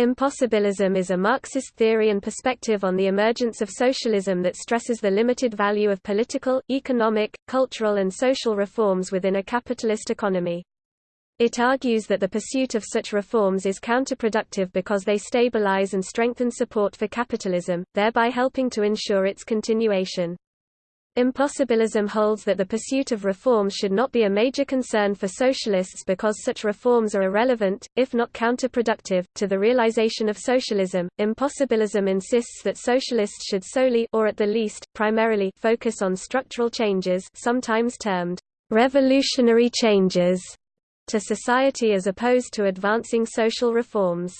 Impossibilism is a Marxist theory and perspective on the emergence of socialism that stresses the limited value of political, economic, cultural and social reforms within a capitalist economy. It argues that the pursuit of such reforms is counterproductive because they stabilize and strengthen support for capitalism, thereby helping to ensure its continuation. Impossibilism holds that the pursuit of reforms should not be a major concern for socialists because such reforms are irrelevant, if not counterproductive, to the realization of socialism. Impossibilism insists that socialists should solely or at the least, primarily focus on structural changes sometimes termed revolutionary changes to society as opposed to advancing social reforms.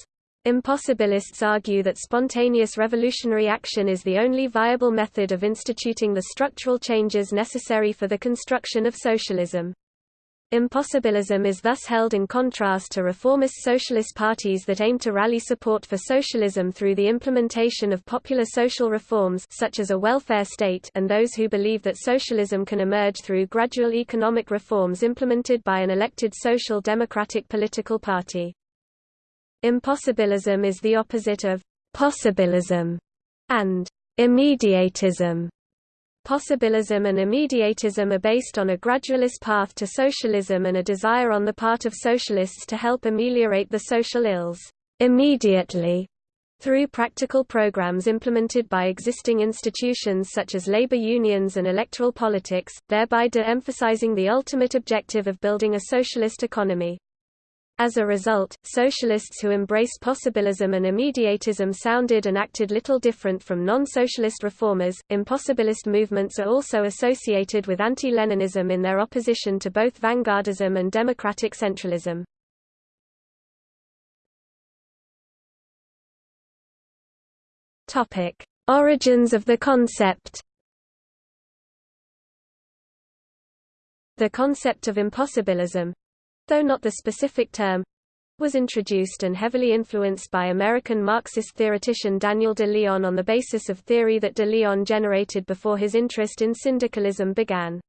Impossibilists argue that spontaneous revolutionary action is the only viable method of instituting the structural changes necessary for the construction of socialism. Impossibilism is thus held in contrast to reformist socialist parties that aim to rally support for socialism through the implementation of popular social reforms such as a welfare state and those who believe that socialism can emerge through gradual economic reforms implemented by an elected social democratic political party. Impossibilism is the opposite of possibilism and immediatism. Possibilism and immediatism are based on a gradualist path to socialism and a desire on the part of socialists to help ameliorate the social ills immediately through practical programs implemented by existing institutions such as labor unions and electoral politics, thereby de-emphasizing the ultimate objective of building a socialist economy. As a result, socialists who embraced possibilism and immediatism sounded and acted little different from non-socialist reformers. Impossibilist movements are also associated with anti-Leninism in their opposition to both vanguardism and democratic centralism. Topic: Origins of the concept. The concept of impossibilism, though not the specific term, was introduced and heavily influenced by American Marxist theoretician Daniel de Leon on the basis of theory that de Leon generated before his interest in syndicalism began.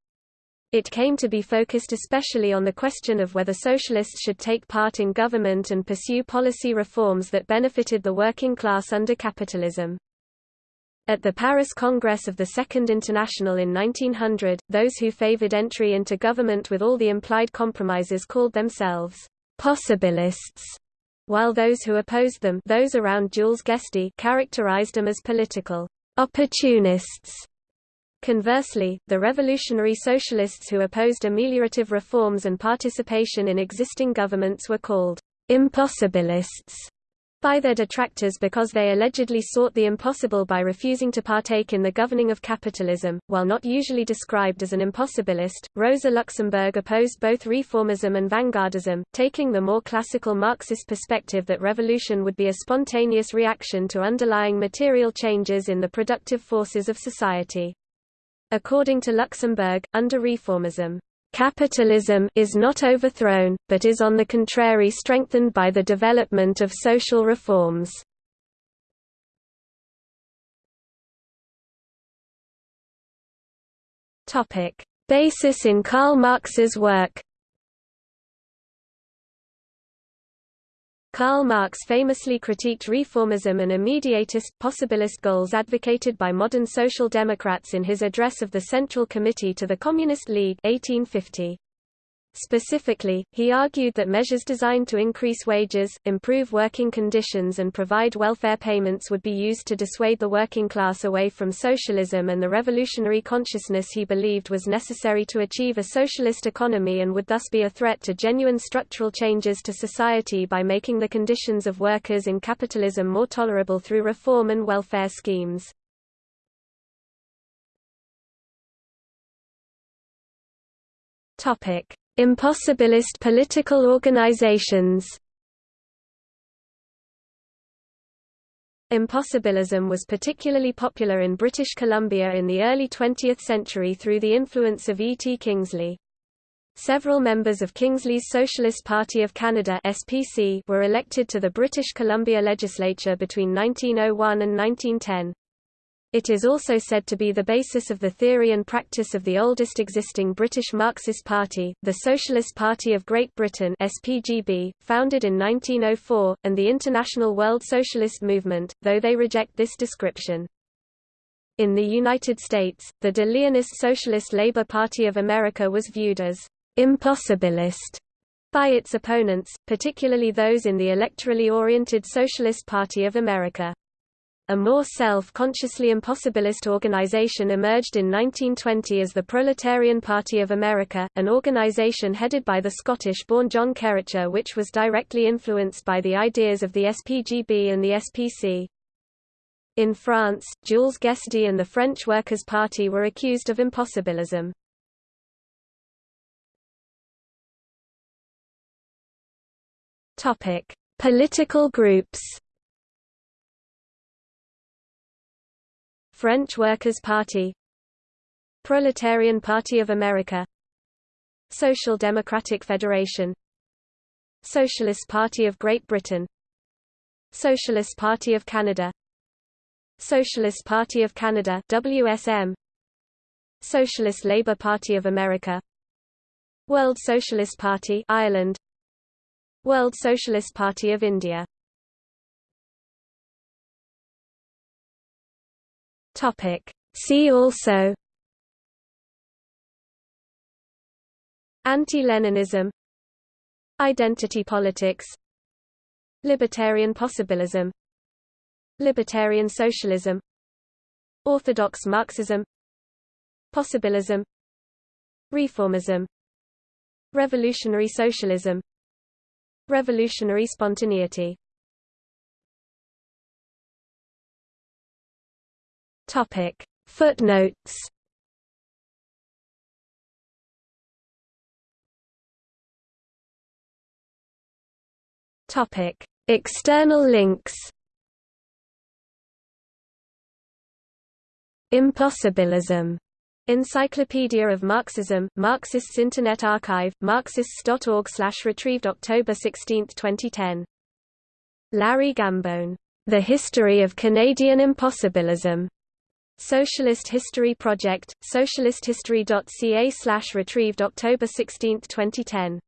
It came to be focused especially on the question of whether socialists should take part in government and pursue policy reforms that benefited the working class under capitalism. At the Paris Congress of the Second International in 1900, those who favored entry into government with all the implied compromises called themselves possibilists, while those who opposed them those around Jules Guesde characterized them as political opportunists. Conversely, the revolutionary socialists who opposed ameliorative reforms and participation in existing governments were called impossibilists by their detractors because they allegedly sought the impossible by refusing to partake in the governing of capitalism. While not usually described as an impossibilist, Rosa Luxemburg opposed both reformism and vanguardism, taking the more classical Marxist perspective that revolution would be a spontaneous reaction to underlying material changes in the productive forces of society. According to Luxemburg, under reformism, Capitalism is not overthrown, but is on the contrary strengthened by the development of social reforms. Basis in Karl Marx's work Karl Marx famously critiqued reformism and immediatist, possibilist goals advocated by modern social democrats in his address of the Central Committee to the Communist League 1850. Specifically, he argued that measures designed to increase wages, improve working conditions and provide welfare payments would be used to dissuade the working class away from socialism and the revolutionary consciousness he believed was necessary to achieve a socialist economy and would thus be a threat to genuine structural changes to society by making the conditions of workers in capitalism more tolerable through reform and welfare schemes. Topic Impossibilist political organizations Impossibilism was particularly popular in British Columbia in the early 20th century through the influence of E. T. Kingsley. Several members of Kingsley's Socialist Party of Canada SPC were elected to the British Columbia legislature between 1901 and 1910. It is also said to be the basis of the theory and practice of the oldest existing British Marxist party, the Socialist Party of Great Britain SPGB, founded in 1904, and the International World Socialist Movement, though they reject this description. In the United States, the De Leonist Socialist Labor Party of America was viewed as impossibilist by its opponents, particularly those in the electorally oriented Socialist Party of America. A more self-consciously impossibilist organization emerged in 1920 as the Proletarian Party of America, an organization headed by the Scottish-born John Keracher which was directly influenced by the ideas of the SPGB and the SPC. In France, Jules Guesde and the French Workers' Party were accused of impossibilism. Topic: Political groups. French Workers' Party Proletarian Party of America Social Democratic Federation Socialist Party of Great Britain Socialist Party of Canada Socialist Party of Canada WSM Socialist Labour Party of America World Socialist Party Ireland World Socialist Party of India Topic. See also Anti-Leninism Identity politics Libertarian possibilism Libertarian socialism Orthodox Marxism Possibilism Reformism Revolutionary socialism Revolutionary spontaneity Topic Footnotes Topic External links Impossibilism Encyclopedia of Marxism, Marxists Internet Archive, marxists.org/retrieved October 16, 2010. Larry Gambone, The History of Canadian Impossibilism. Socialist History Project, socialisthistory.ca/retrieved October 16, 2010.